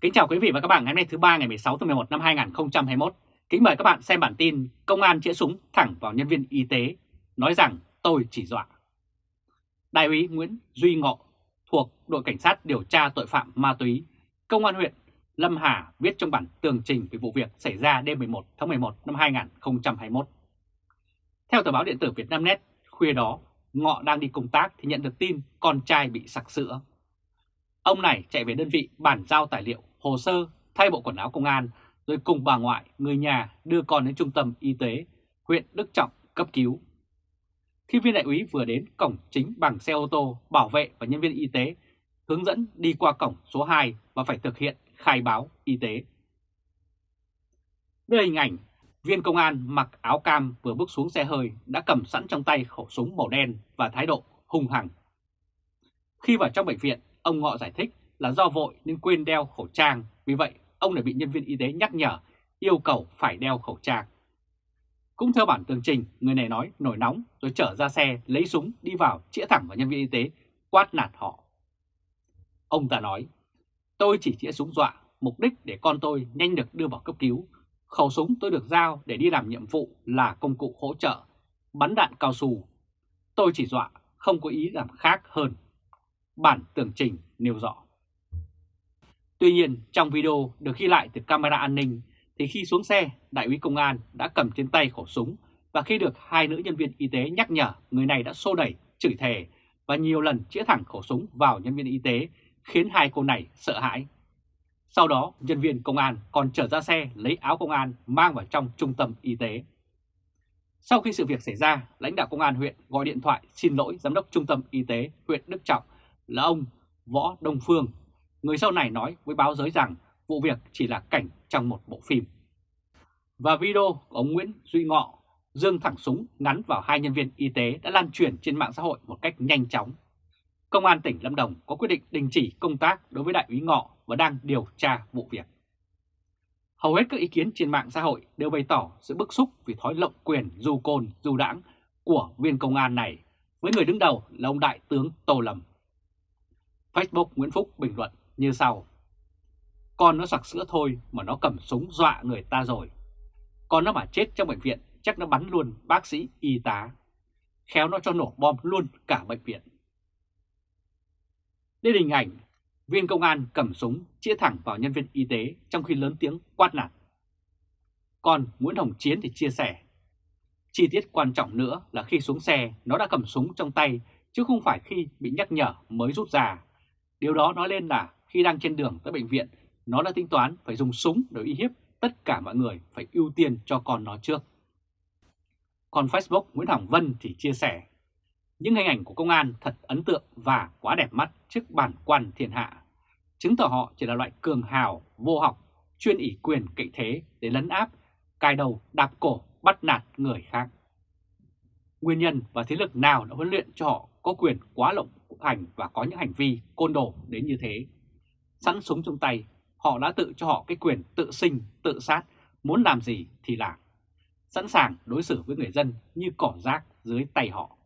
Kính chào quý vị và các bạn ngày hôm nay thứ ba ngày 16 tháng 11 năm 2021. Kính mời các bạn xem bản tin Công an chĩa súng thẳng vào nhân viên y tế, nói rằng tôi chỉ dọa. Đại úy Nguyễn Duy Ngọ thuộc đội cảnh sát điều tra tội phạm ma túy, Công an huyện Lâm Hà viết trong bản tường trình về vụ việc xảy ra đêm 11 tháng 11 năm 2021. Theo tờ báo điện tử Việt Nam Net, khuya đó, Ngọ đang đi công tác thì nhận được tin con trai bị sặc sữa. Ông này chạy về đơn vị bản giao tài liệu, hồ sơ, thay bộ quần áo công an, rồi cùng bà ngoại, người nhà đưa con đến trung tâm y tế huyện Đức Trọng cấp cứu. Khi viên đại úy vừa đến cổng chính bằng xe ô tô, bảo vệ và nhân viên y tế hướng dẫn đi qua cổng số 2 và phải thực hiện khai báo y tế. Đây hình ảnh viên công an mặc áo cam vừa bước xuống xe hơi đã cầm sẵn trong tay khẩu súng màu đen và thái độ hung hăng. Khi vào trong bệnh viện, ông Ngọ giải thích là do vội nên quên đeo khẩu trang, vì vậy ông đã bị nhân viên y tế nhắc nhở yêu cầu phải đeo khẩu trang. Cũng theo bản tường trình, người này nói nổi nóng rồi trở ra xe lấy súng đi vào chĩa thẳng vào nhân viên y tế, quát nạt họ. Ông ta nói, tôi chỉ chĩa súng dọa, mục đích để con tôi nhanh được đưa vào cấp cứu. Khẩu súng tôi được giao để đi làm nhiệm vụ là công cụ hỗ trợ, bắn đạn cao su. Tôi chỉ dọa, không có ý làm khác hơn. Bản tường trình nêu rõ. Tuy nhiên, trong video được ghi lại từ camera an ninh, thì khi xuống xe, đại úy công an đã cầm trên tay khẩu súng và khi được hai nữ nhân viên y tế nhắc nhở, người này đã xô đẩy, chửi thề và nhiều lần chĩa thẳng khẩu súng vào nhân viên y tế, khiến hai cô này sợ hãi. Sau đó, nhân viên công an còn trở ra xe lấy áo công an mang vào trong trung tâm y tế. Sau khi sự việc xảy ra, lãnh đạo công an huyện gọi điện thoại xin lỗi giám đốc trung tâm y tế huyện Đức Trọng là ông Võ Đông Phương. Người sau này nói với báo giới rằng vụ việc chỉ là cảnh trong một bộ phim. Và video của ông Nguyễn Duy Ngọ dương thẳng súng ngắn vào hai nhân viên y tế đã lan truyền trên mạng xã hội một cách nhanh chóng. Công an tỉnh Lâm Đồng có quyết định đình chỉ công tác đối với đại úy Ngọ và đang điều tra vụ việc. Hầu hết các ý kiến trên mạng xã hội đều bày tỏ sự bức xúc vì thói lộng quyền dù côn dù đảng của viên công an này, với người đứng đầu là ông Đại tướng Tô Lâm. Facebook Nguyễn Phúc bình luận như sau. Con nó sặc sữa thôi mà nó cầm súng dọa người ta rồi. Con nó mà chết trong bệnh viện chắc nó bắn luôn bác sĩ y tá. Khéo nó cho nổ bom luôn cả bệnh viện. Đây hình ảnh viên công an cầm súng chĩa thẳng vào nhân viên y tế trong khi lớn tiếng quát nạt. Còn Nguyễn Hồng Chiến thì chia sẻ, chi tiết quan trọng nữa là khi xuống xe nó đã cầm súng trong tay chứ không phải khi bị nhắc nhở mới rút ra. Điều đó nói lên là khi đang trên đường tới bệnh viện, nó đã tính toán phải dùng súng để uy hiếp tất cả mọi người phải ưu tiên cho con nó trước. Còn Facebook Nguyễn Hồng Vân thì chia sẻ, những hình ảnh của công an thật ấn tượng và quá đẹp mắt trước bản quan thiên hạ, chứng tỏ họ chỉ là loại cường hào, vô học, chuyên ỷ quyền cậy thế để lấn áp, cài đầu, đạp cổ, bắt nạt người khác. Nguyên nhân và thế lực nào đã huấn luyện cho họ có quyền quá lộng hành và có những hành vi côn đồ đến như thế. Sẵn súng trong tay, họ đã tự cho họ cái quyền tự sinh, tự sát, muốn làm gì thì làm. Sẵn sàng đối xử với người dân như cỏ rác dưới tay họ.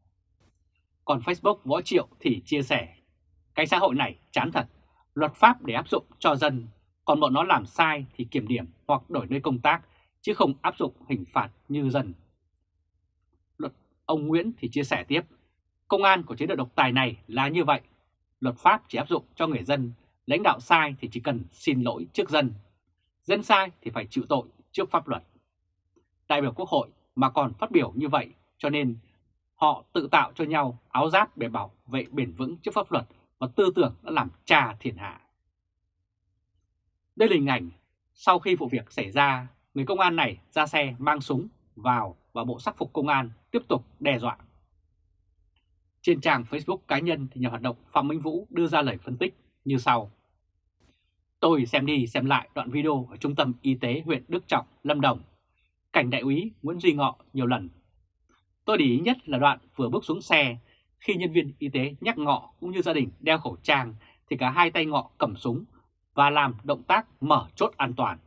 Còn Facebook Võ Triệu thì chia sẻ, cái xã hội này chán thật, luật pháp để áp dụng cho dân, còn bọn nó làm sai thì kiểm điểm hoặc đổi nơi công tác, chứ không áp dụng hình phạt như dân. Luật ông Nguyễn thì chia sẻ tiếp, công an của chế độ độc tài này là như vậy, luật pháp chỉ áp dụng cho người dân, lãnh đạo sai thì chỉ cần xin lỗi trước dân, dân sai thì phải chịu tội trước pháp luật. Đại biểu Quốc hội mà còn phát biểu như vậy cho nên họ tự tạo cho nhau áo giáp để bảo vệ bền vững trước pháp luật và tư tưởng đã làm trà thiên hạ. Đây là hình ảnh sau khi vụ việc xảy ra, người công an này ra xe mang súng vào và bộ sắc phục công an tiếp tục đe dọa. Trên trang Facebook cá nhân thì nhà hoạt động Phạm Minh Vũ đưa ra lời phân tích như sau. Tôi xem đi xem lại đoạn video ở trung tâm y tế huyện Đức Trọng, Lâm Đồng. Cảnh đại úy Nguyễn Duy Ngọ nhiều lần Tôi để ý nhất là đoạn vừa bước xuống xe, khi nhân viên y tế nhắc Ngọ cũng như gia đình đeo khẩu trang thì cả hai tay Ngọ cầm súng và làm động tác mở chốt an toàn.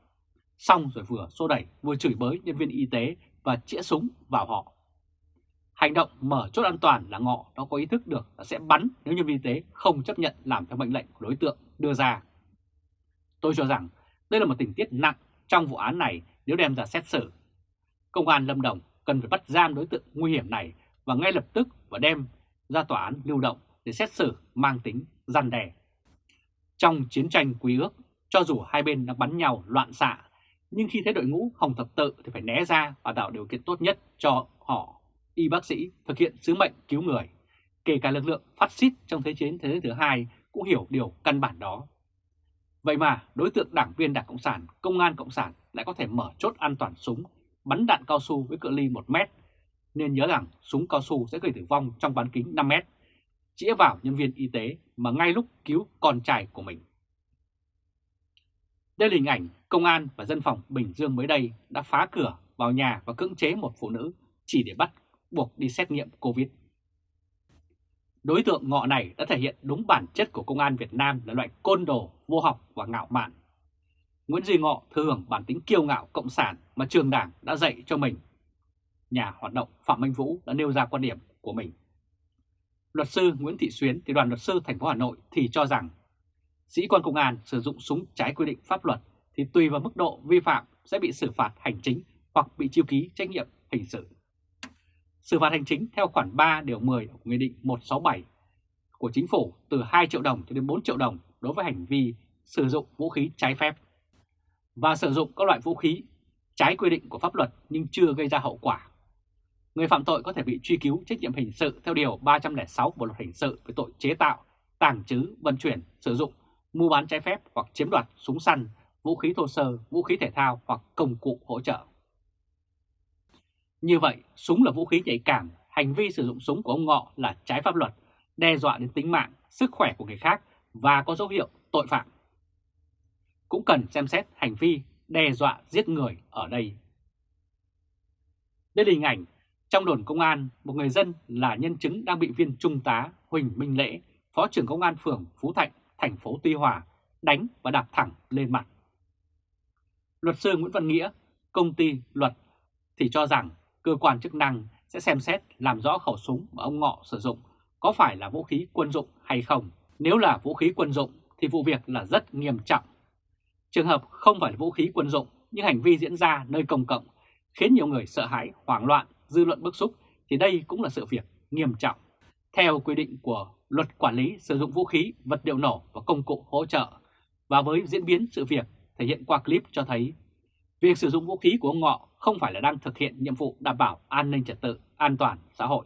Xong rồi vừa xô đẩy vừa chửi bới nhân viên y tế và chĩa súng vào họ. Hành động mở chốt an toàn là Ngọ nó có ý thức được là sẽ bắn nếu nhân viên y tế không chấp nhận làm theo mệnh lệnh của đối tượng đưa ra. Tôi cho rằng đây là một tình tiết nặng trong vụ án này nếu đem ra xét xử. Công an Lâm Đồng cần phải bắt giam đối tượng nguy hiểm này và ngay lập tức và đem ra tòa án lưu động để xét xử mang tính gian đè. Trong chiến tranh quý ước, cho dù hai bên đang bắn nhau loạn xạ, nhưng khi thấy đội ngũ Hồng Thập Tự thì phải né ra và tạo điều kiện tốt nhất cho họ, y bác sĩ, thực hiện sứ mệnh cứu người. Kể cả lực lượng phát xít trong Thế chiến Thế giới thứ hai cũng hiểu điều căn bản đó. Vậy mà đối tượng đảng viên Đảng Cộng sản, Công an Cộng sản lại có thể mở chốt an toàn súng, bắn đạn cao su với cự ly 1 mét. Nên nhớ rằng súng cao su sẽ gây tử vong trong bán kính 5 mét, chĩa vào nhân viên y tế mà ngay lúc cứu con trai của mình. Đây là hình ảnh công an và dân phòng Bình Dương mới đây đã phá cửa vào nhà và cưỡng chế một phụ nữ chỉ để bắt buộc đi xét nghiệm Covid. Đối tượng ngọ này đã thể hiện đúng bản chất của công an Việt Nam là loại côn đồ, vô học và ngạo mạn. Nguyễn Duy Ngọ thừa hưởng bản tính kiêu ngạo cộng sản mà trường đảng đã dạy cho mình. Nhà hoạt động Phạm Minh Vũ đã nêu ra quan điểm của mình. Luật sư Nguyễn Thị Xuyến thì đoàn luật sư thành phố Hà Nội thì cho rằng sĩ quan công an sử dụng súng trái quy định pháp luật thì tùy vào mức độ vi phạm sẽ bị xử phạt hành chính hoặc bị chiêu ký trách nhiệm hình sự. Xử phạt hành chính theo khoản 3 điều 10 của Nghị định 167 của Chính phủ từ 2 triệu đồng cho đến 4 triệu đồng đối với hành vi sử dụng vũ khí trái phép và sử dụng các loại vũ khí trái quy định của pháp luật nhưng chưa gây ra hậu quả. Người phạm tội có thể bị truy cứu trách nhiệm hình sự theo Điều 306 Bộ Luật Hình sự về tội chế tạo, tàng trữ, vận chuyển, sử dụng, mua bán trái phép hoặc chiếm đoạt súng săn, vũ khí thô sơ, vũ khí thể thao hoặc công cụ hỗ trợ. Như vậy, súng là vũ khí nhạy cảm, hành vi sử dụng súng của ông Ngọ là trái pháp luật, đe dọa đến tính mạng, sức khỏe của người khác và có dấu hiệu tội phạm. Cũng cần xem xét hành vi đe dọa giết người ở đây. Đây là hình ảnh trong đồn công an, một người dân là nhân chứng đang bị viên trung tá Huỳnh Minh Lễ, Phó trưởng Công an phường Phú Thạnh, thành phố Tuy Hòa, đánh và đạp thẳng lên mặt. Luật sư Nguyễn Văn Nghĩa, công ty luật thì cho rằng cơ quan chức năng sẽ xem xét làm rõ khẩu súng mà ông Ngọ sử dụng có phải là vũ khí quân dụng hay không. Nếu là vũ khí quân dụng thì vụ việc là rất nghiêm trọng. Trường hợp không phải là vũ khí quân dụng nhưng hành vi diễn ra nơi công cộng khiến nhiều người sợ hãi, hoảng loạn, dư luận bức xúc thì đây cũng là sự việc nghiêm trọng. Theo quy định của Luật Quản lý sử dụng vũ khí, vật liệu nổ và công cụ hỗ trợ và với diễn biến sự việc thể hiện qua clip cho thấy việc sử dụng vũ khí của ông Ngọ không phải là đang thực hiện nhiệm vụ đảm bảo an ninh trật tự, an toàn xã hội.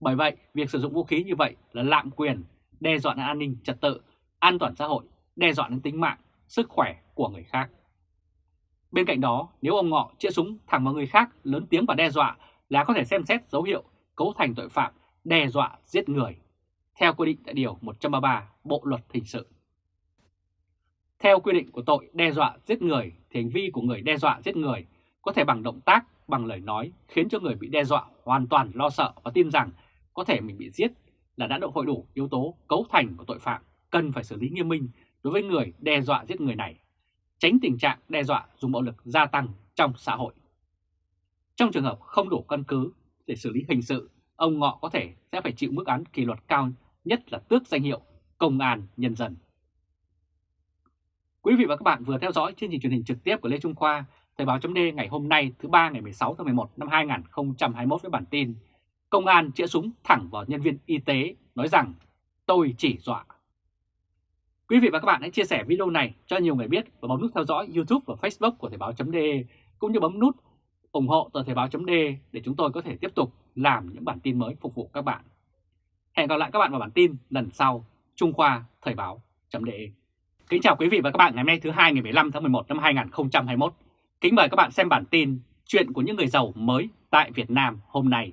Bởi vậy, việc sử dụng vũ khí như vậy là lạm quyền, đe dọa đến an ninh trật tự, an toàn xã hội, đe dọa đến tính mạng, sức khỏe của người khác. Bên cạnh đó, nếu ông Ngọ chĩa súng thẳng vào người khác lớn tiếng và đe dọa là có thể xem xét dấu hiệu cấu thành tội phạm đe dọa giết người, theo quy định tại Điều 133 Bộ Luật Hình sự. Theo quy định của tội đe dọa giết người thì hành vi của người đe dọa giết người có thể bằng động tác, bằng lời nói khiến cho người bị đe dọa hoàn toàn lo sợ và tin rằng có thể mình bị giết là đã độ hội đủ yếu tố cấu thành của tội phạm cần phải xử lý nghiêm minh đối với người đe dọa giết người này, tránh tình trạng đe dọa dùng bạo lực gia tăng trong xã hội. Trong trường hợp không đủ căn cứ để xử lý hình sự, ông Ngọ có thể sẽ phải chịu mức án kỷ luật cao nhất là tước danh hiệu Công an Nhân dân. Quý vị và các bạn vừa theo dõi chương trình truyền hình trực tiếp của Lê Trung Khoa, Thời báo chấm ngày hôm nay thứ ba ngày 16 tháng 11 năm 2021 với bản tin Công an chĩa súng thẳng vào nhân viên y tế nói rằng tôi chỉ dọa. Quý vị và các bạn hãy chia sẻ video này cho nhiều người biết và bấm nút theo dõi YouTube và Facebook của Thời báo.de cũng như bấm nút ủng hộ tờ Thời báo.de để chúng tôi có thể tiếp tục làm những bản tin mới phục vụ các bạn. Hẹn gặp lại các bạn vào bản tin lần sau. Trung Khoa Thời báo.de Kính chào quý vị và các bạn ngày hôm nay thứ hai ngày 15 tháng 11 năm 2021. Kính mời các bạn xem bản tin Chuyện của những người giàu mới tại Việt Nam hôm nay.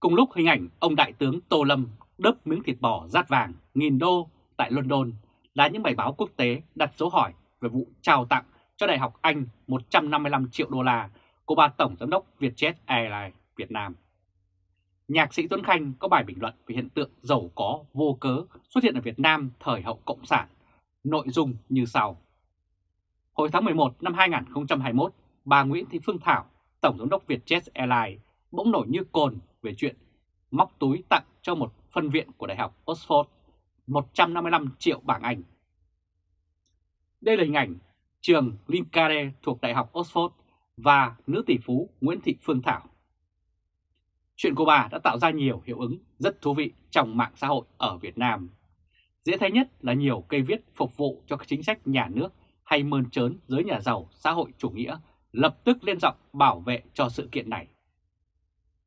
Cùng lúc hình ảnh ông Đại tướng Tô Lâm đớp miếng thịt bò rát vàng nghìn đô tại London là những bài báo quốc tế đặt dấu hỏi về vụ trao tặng cho Đại học Anh 155 triệu đô la của bà Tổng Giám đốc Vietjet Airlines Việt Nam. Nhạc sĩ Tuấn Khanh có bài bình luận về hiện tượng giàu có vô cớ xuất hiện ở Việt Nam thời hậu Cộng sản, nội dung như sau. Hồi tháng 11 năm 2021, bà Nguyễn Thị Phương Thảo, Tổng Giám đốc Vietjet Airlines bỗng nổi như cồn về chuyện móc túi tặng cho một phân viện của Đại học Oxford 155 triệu bảng Anh. Đây là hình ảnh trường Linkare thuộc Đại học Oxford và nữ tỷ phú Nguyễn Thị Phương Thảo. Chuyện của bà đã tạo ra nhiều hiệu ứng rất thú vị trong mạng xã hội ở Việt Nam. Dễ thấy nhất là nhiều cây viết phục vụ cho các chính sách nhà nước hay mơn trớn giới nhà giàu xã hội chủ nghĩa lập tức lên giọng bảo vệ cho sự kiện này.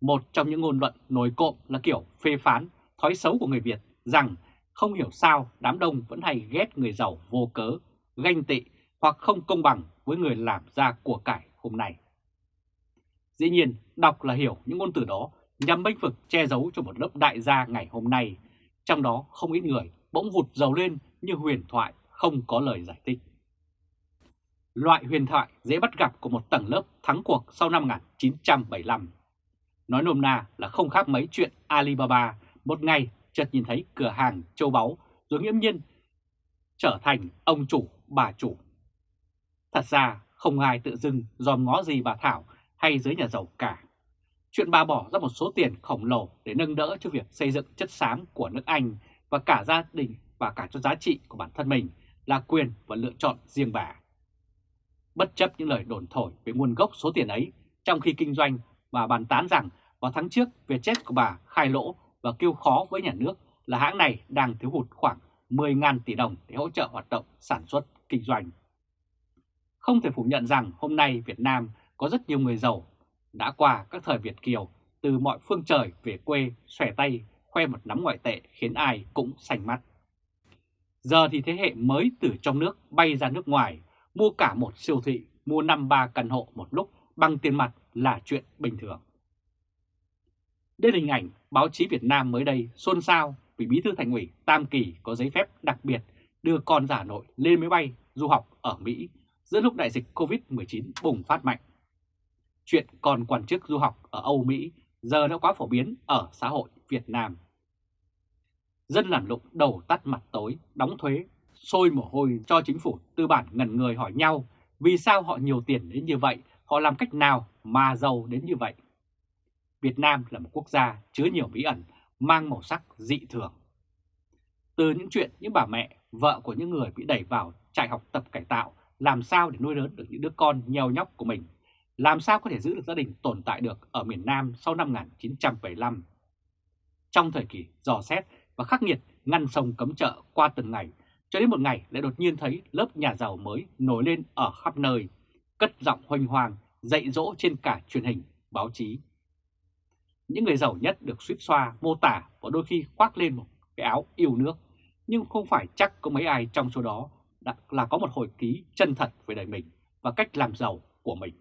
Một trong những ngôn luận nổi cộm là kiểu phê phán thói xấu của người Việt rằng không hiểu sao đám đông vẫn hay ghét người giàu vô cớ, ganh tị hoặc không công bằng với người làm ra của cải hôm nay. Dĩ nhiên, đọc là hiểu những ngôn từ đó nhằm bênh vực che giấu cho một lớp đại gia ngày hôm nay, trong đó không ít người bỗng vụt giàu lên như huyền thoại không có lời giải thích. Loại huyền thoại dễ bắt gặp của một tầng lớp thắng cuộc sau năm 1975. Nói nôm na là không khác mấy chuyện Alibaba một ngày chợt nhìn thấy cửa hàng châu báu rồi nghiễm nhiên trở thành ông chủ, bà chủ. Thật ra không ai tự dưng dòm ngó gì bà Thảo hay giới nhà giàu cả. Chuyện bà bỏ ra một số tiền khổng lồ để nâng đỡ cho việc xây dựng chất xám của nước Anh và cả gia đình và cả cho giá trị của bản thân mình là quyền và lựa chọn riêng bà. Bất chấp những lời đồn thổi về nguồn gốc số tiền ấy, trong khi kinh doanh, bà bàn tán rằng vào tháng trước Vietjet của bà khai lỗ và kêu khó với nhà nước là hãng này đang thiếu hụt khoảng 10.000 tỷ đồng để hỗ trợ hoạt động sản xuất kinh doanh. Không thể phủ nhận rằng hôm nay Việt Nam có rất nhiều người giàu đã qua các thời Việt Kiều từ mọi phương trời về quê xòe tay khoe một nắm ngoại tệ khiến ai cũng sành mắt. Giờ thì thế hệ mới từ trong nước bay ra nước ngoài, mua cả một siêu thị, mua 5-3 căn hộ một lúc bằng tiền mặt là chuyện bình thường. Đây là hình ảnh báo chí Việt Nam mới đây xôn xao vì Bí thư Thành ủy Tam Kỳ có giấy phép đặc biệt đưa con giả nội lên máy bay du học ở Mỹ giữa lúc đại dịch Covid-19 bùng phát mạnh. Chuyện còn quan chức du học ở Âu Mỹ giờ đã quá phổ biến ở xã hội Việt Nam. Dân làm lụng đầu tắt mặt tối, đóng thuế, sôi mồ hôi cho chính phủ tư bản ngần người hỏi nhau vì sao họ nhiều tiền đến như vậy, họ làm cách nào mà giàu đến như vậy. Việt Nam là một quốc gia chứa nhiều bí ẩn, mang màu sắc dị thường. Từ những chuyện những bà mẹ, vợ của những người bị đẩy vào trại học tập cải tạo, làm sao để nuôi lớn được những đứa con nheo nhóc của mình, làm sao có thể giữ được gia đình tồn tại được ở miền Nam sau năm 1975. Trong thời kỳ dò xét và khắc nghiệt ngăn sông cấm chợ qua từng ngày, cho đến một ngày lại đột nhiên thấy lớp nhà giàu mới nổi lên ở khắp nơi, cất giọng hoành hoàng, dạy dỗ trên cả truyền hình, báo chí. Những người giàu nhất được suýt xoa, mô tả và đôi khi khoác lên một cái áo yêu nước, nhưng không phải chắc có mấy ai trong số đó là có một hồi ký chân thật về đời mình và cách làm giàu của mình.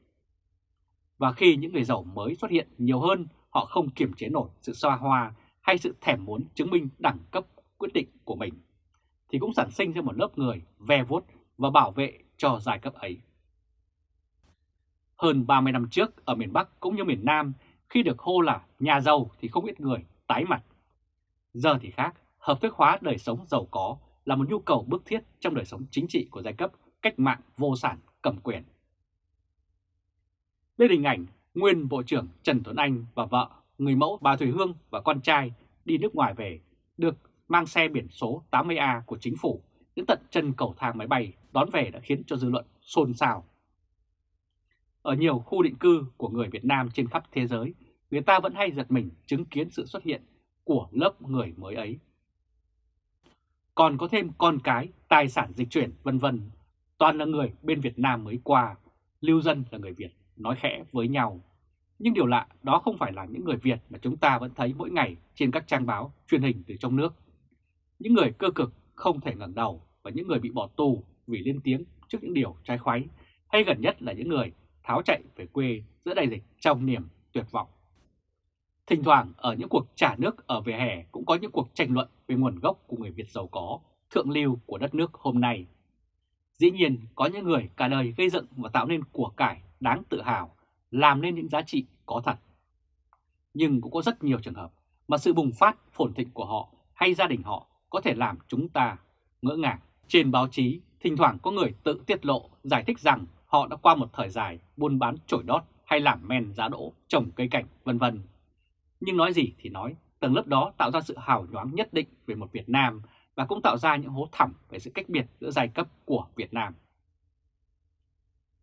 Và khi những người giàu mới xuất hiện nhiều hơn, họ không kiềm chế nổi sự xoa hoa hay sự thèm muốn chứng minh đẳng cấp quyết định của mình, thì cũng sản sinh ra một lớp người ve vuốt và bảo vệ cho giai cấp ấy. Hơn 30 năm trước ở miền Bắc cũng như miền Nam, khi được hô là nhà giàu thì không ít người tái mặt. Giờ thì khác, hợp thức hóa đời sống giàu có là một nhu cầu bức thiết trong đời sống chính trị của giai cấp cách mạng vô sản cầm quyền. Đây là hình ảnh nguyên Bộ trưởng Trần Tuấn Anh và vợ, người mẫu bà Thủy Hương và con trai đi nước ngoài về, được mang xe biển số 80A của chính phủ đến tận chân cầu thang máy bay đón về đã khiến cho dư luận xôn xao. Ở nhiều khu định cư của người Việt Nam trên khắp thế giới, người ta vẫn hay giật mình chứng kiến sự xuất hiện của lớp người mới ấy. Còn có thêm con cái, tài sản dịch chuyển vân vân, toàn là người bên Việt Nam mới qua, lưu dân là người Việt nói khẽ với nhau. Nhưng điều lạ đó không phải là những người Việt mà chúng ta vẫn thấy mỗi ngày trên các trang báo, truyền hình từ trong nước. Những người cơ cực không thể ngẩng đầu và những người bị bỏ tù vì lên tiếng trước những điều trái khoái, hay gần nhất là những người tháo chạy về quê giữa đại dịch trong niềm tuyệt vọng. Thỉnh thoảng ở những cuộc trả nước ở vỉa hè cũng có những cuộc tranh luận về nguồn gốc của người Việt giàu có, thượng lưu của đất nước hôm nay. Dĩ nhiên có những người cả đời gây dựng và tạo nên của cải đáng tự hào, làm nên những giá trị có thật. Nhưng cũng có rất nhiều trường hợp mà sự bùng phát phồn thịnh của họ hay gia đình họ có thể làm chúng ta ngỡ ngàng. Trên báo chí, thỉnh thoảng có người tự tiết lộ giải thích rằng họ đã qua một thời dài buôn bán trổi đót hay làm men giá đỗ, trồng cây cảnh vân vân. Nhưng nói gì thì nói, tầng lớp đó tạo ra sự hào nhoáng nhất định về một Việt Nam và cũng tạo ra những hố thẳm về sự cách biệt giữa giai cấp của Việt Nam.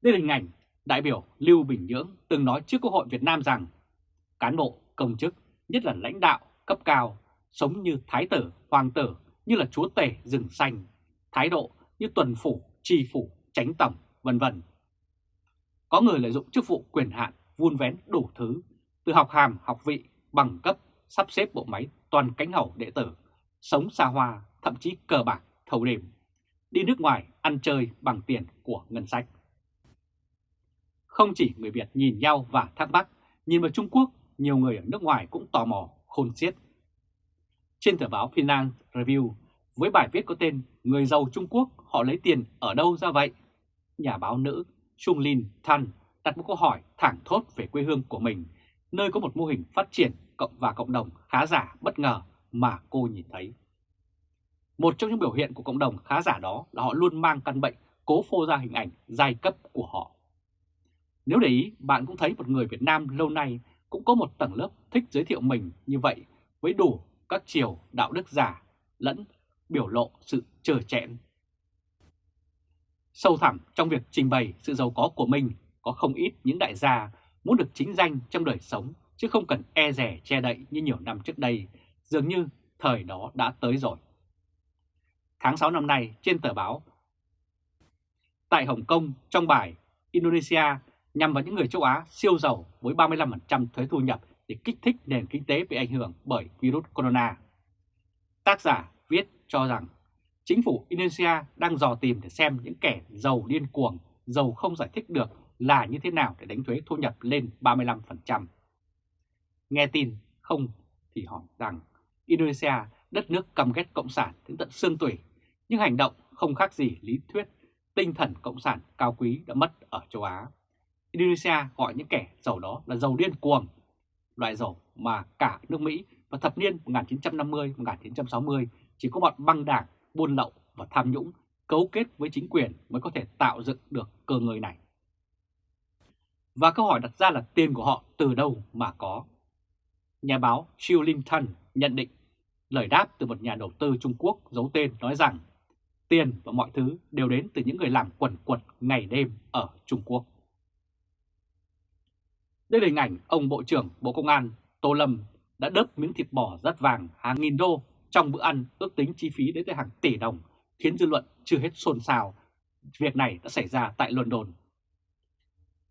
Đây là hình ảnh đại biểu Lưu Bình Nhưỡng từng nói trước Quốc hội Việt Nam rằng cán bộ, công chức, nhất là lãnh đạo cấp cao, sống như thái tử, hoàng tử, như là chúa tể rừng xanh, thái độ như tuần phủ, tri phủ, tránh tổng, vân vân. Có người lợi dụng chức vụ quyền hạn vun vén đủ thứ, từ học hàm, học vị, bằng cấp, sắp xếp bộ máy toàn cánh hậu đệ tử, sống xa hoa, thậm chí cờ bạc, thầu đêm, đi nước ngoài ăn chơi bằng tiền của ngân sách. Không chỉ người Việt nhìn nhau và thắc mắc, nhìn vào Trung Quốc, nhiều người ở nước ngoài cũng tò mò, khôn xiết. Trên tờ báo Finance Review, với bài viết có tên Người giàu Trung Quốc họ lấy tiền ở đâu ra vậy? Nhà báo nữ Trung Lin Tan đặt một câu hỏi thẳng thốt về quê hương của mình, nơi có một mô hình phát triển cộng và cộng đồng khá giả bất ngờ mà cô nhìn thấy. Một trong những biểu hiện của cộng đồng khá giả đó là họ luôn mang căn bệnh cố phô ra hình ảnh giai cấp của họ. Nếu để ý, bạn cũng thấy một người Việt Nam lâu nay cũng có một tầng lớp thích giới thiệu mình như vậy với đủ các chiều đạo đức giả lẫn biểu lộ sự trở chẽn. Sâu thẳm trong việc trình bày sự giàu có của mình có không ít những đại gia muốn được chính danh trong đời sống chứ không cần e rẻ che đậy như nhiều năm trước đây, dường như thời đó đã tới rồi. Tháng 6 năm nay trên tờ báo Tại Hồng Kông trong bài Indonesia nhằm vào những người châu Á siêu giàu với 35% thuế thu nhập để kích thích nền kinh tế bị ảnh hưởng bởi virus corona. Tác giả viết cho rằng chính phủ Indonesia đang dò tìm để xem những kẻ giàu điên cuồng, giàu không giải thích được là như thế nào để đánh thuế thu nhập lên 35%. Nghe tin không thì hỏi rằng Indonesia, đất nước cầm ghét cộng sản đến tận xương tủy, nhưng hành động không khác gì lý thuyết tinh thần cộng sản cao quý đã mất ở châu Á. Indonesia gọi những kẻ giàu đó là giàu điên cuồng, loại giàu mà cả nước Mỹ và thập niên 1950-1960 chỉ có bọn băng đảng, buôn lậu và tham nhũng cấu kết với chính quyền mới có thể tạo dựng được cơ ngơi này. Và câu hỏi đặt ra là tiền của họ từ đâu mà có? Nhà báo Chiu Linton nhận định lời đáp từ một nhà đầu tư Trung Quốc giấu tên nói rằng tiền và mọi thứ đều đến từ những người làm quần quật ngày đêm ở Trung Quốc. Đây là hình ảnh ông Bộ trưởng Bộ Công an Tô Lâm đã đớp miếng thịt bò rất vàng hàng nghìn đô trong bữa ăn ước tính chi phí đến tới hàng tỷ đồng, khiến dư luận chưa hết xôn xao. Việc này đã xảy ra tại London.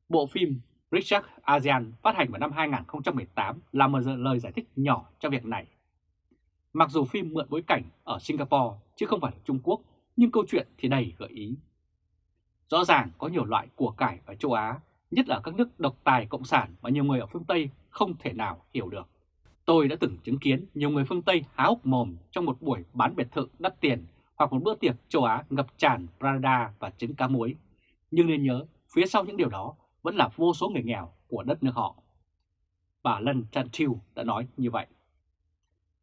Bộ phim Richard ASEAN phát hành vào năm 2018 là một lời giải thích nhỏ cho việc này. Mặc dù phim mượn bối cảnh ở Singapore chứ không phải Trung Quốc, nhưng câu chuyện thì đầy gợi ý. Rõ ràng có nhiều loại của cải ở châu Á, nhất là các nước độc tài cộng sản mà nhiều người ở phương Tây không thể nào hiểu được. Tôi đã từng chứng kiến nhiều người phương Tây há hốc mồm trong một buổi bán biệt thự đắt tiền hoặc một bữa tiệc châu Á ngập tràn Prada và trứng cá muối. Nhưng nên nhớ, phía sau những điều đó vẫn là vô số người nghèo của đất nước họ. Bà Lân Chantil đã nói như vậy.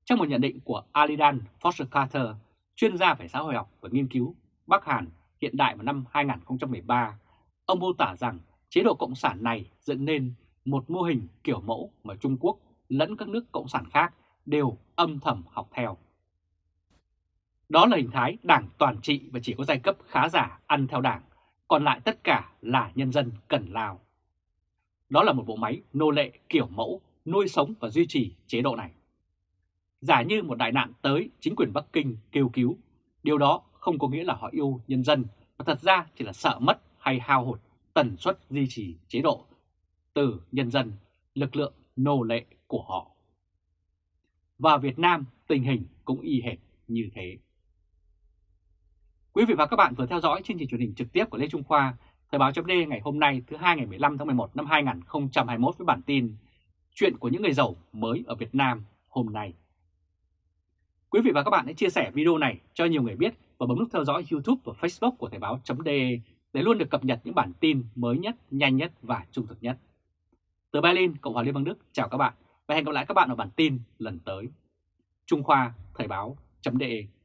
Trong một nhận định của Alidan Foster Carter, chuyên gia về xã hội học và nghiên cứu Bắc Hàn hiện đại vào năm 2013, ông mô tả rằng chế độ cộng sản này dẫn nên một mô hình kiểu mẫu mà Trung Quốc lẫn các nước cộng sản khác đều âm thầm học theo. Đó là hình thái đảng toàn trị và chỉ có giai cấp khá giả ăn theo đảng, còn lại tất cả là nhân dân cần lao. Đó là một bộ máy nô lệ kiểu mẫu nuôi sống và duy trì chế độ này. Giả như một đại nạn tới chính quyền Bắc Kinh kêu cứu, điều đó không có nghĩa là họ yêu nhân dân, mà thật ra chỉ là sợ mất hay hao hụt tần suất duy trì chế độ từ nhân dân, lực lượng nô lệ của họ. Và Việt Nam tình hình cũng y hệt như thế. Quý vị và các bạn vừa theo dõi chương trình truyền hình trực tiếp của Lê Trung Khoa, Thời báo chấm ngày hôm nay thứ hai ngày 15 tháng 11 năm 2021 với bản tin Chuyện của những người giàu mới ở Việt Nam hôm nay. Quý vị và các bạn hãy chia sẻ video này cho nhiều người biết và bấm nút theo dõi YouTube và Facebook của Thời báo.de để để luôn được cập nhật những bản tin mới nhất, nhanh nhất và trung thực nhất. Từ Berlin, Cộng hòa Liên bang Đức, chào các bạn và hẹn gặp lại các bạn ở bản tin lần tới. Trung Khoa Thời báo.de